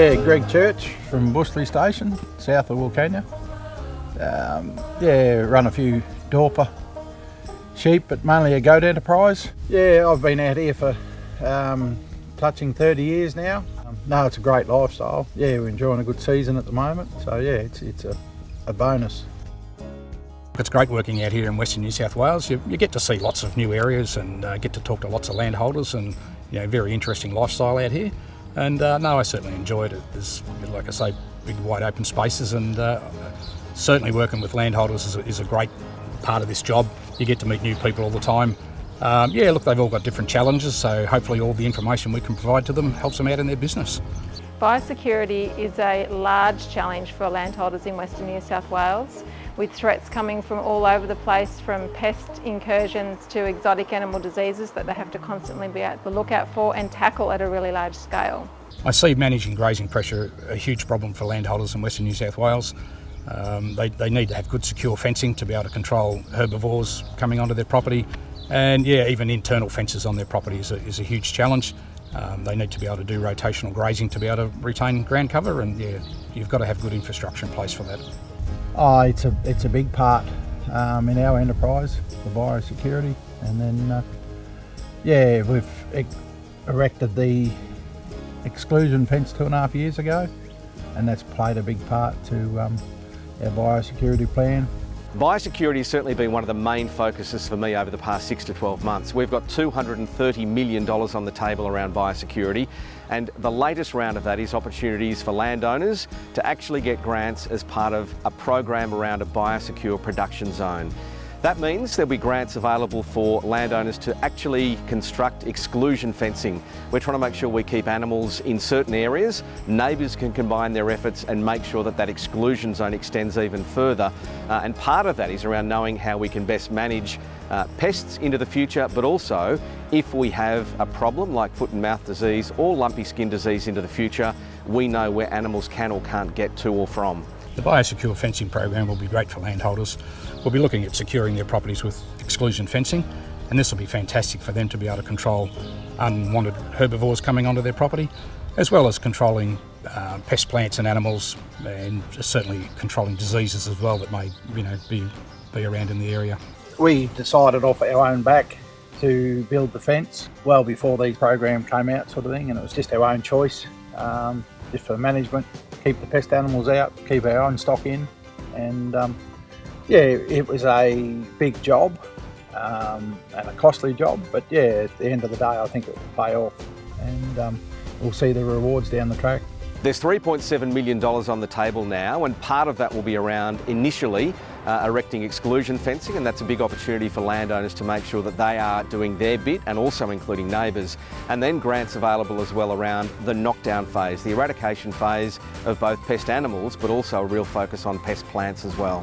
Yeah, Greg Church from Bushley Station, south of Wilcannia. Um, yeah, run a few Dorper sheep, but mainly a goat enterprise. Yeah, I've been out here for um, touching 30 years now. Um, no, it's a great lifestyle. Yeah, we're enjoying a good season at the moment. So yeah, it's, it's a, a bonus. It's great working out here in Western New South Wales. You, you get to see lots of new areas and uh, get to talk to lots of landholders and you know, very interesting lifestyle out here. And uh, no, I certainly enjoyed it. There's, like I say, big wide open spaces and uh, certainly working with landholders is a, is a great part of this job. You get to meet new people all the time. Um, yeah, look, they've all got different challenges, so hopefully all the information we can provide to them helps them out in their business. Biosecurity is a large challenge for landholders in Western New South Wales with threats coming from all over the place from pest incursions to exotic animal diseases that they have to constantly be at the lookout for and tackle at a really large scale. I see managing grazing pressure a huge problem for landholders in Western New South Wales. Um, they, they need to have good secure fencing to be able to control herbivores coming onto their property and yeah even internal fences on their property is a, is a huge challenge. Um, they need to be able to do rotational grazing to be able to retain ground cover and yeah you've got to have good infrastructure in place for that. Oh, it's a, it's a big part um, in our enterprise, the biosecurity and then uh, yeah we've erected the exclusion fence two and a half years ago and that's played a big part to um, our biosecurity plan. Biosecurity has certainly been one of the main focuses for me over the past six to 12 months. We've got $230 million on the table around biosecurity and the latest round of that is opportunities for landowners to actually get grants as part of a program around a biosecure production zone. That means there'll be grants available for landowners to actually construct exclusion fencing. We're trying to make sure we keep animals in certain areas. Neighbours can combine their efforts and make sure that that exclusion zone extends even further. Uh, and part of that is around knowing how we can best manage uh, pests into the future, but also if we have a problem like foot and mouth disease or lumpy skin disease into the future, we know where animals can or can't get to or from. The biosecure fencing program will be great for landholders. We'll be looking at securing their properties with exclusion fencing and this will be fantastic for them to be able to control unwanted herbivores coming onto their property as well as controlling uh, pest plants and animals and certainly controlling diseases as well that may you know be, be around in the area. We decided off our own back to build the fence well before these programs came out sort of thing and it was just our own choice um, just for management keep the pest animals out, keep our own stock in, and um, yeah, it was a big job um, and a costly job, but yeah, at the end of the day, I think it will pay off, and um, we'll see the rewards down the track. There's $3.7 million on the table now and part of that will be around initially uh, erecting exclusion fencing and that's a big opportunity for landowners to make sure that they are doing their bit and also including neighbours and then grants available as well around the knockdown phase, the eradication phase of both pest animals but also a real focus on pest plants as well.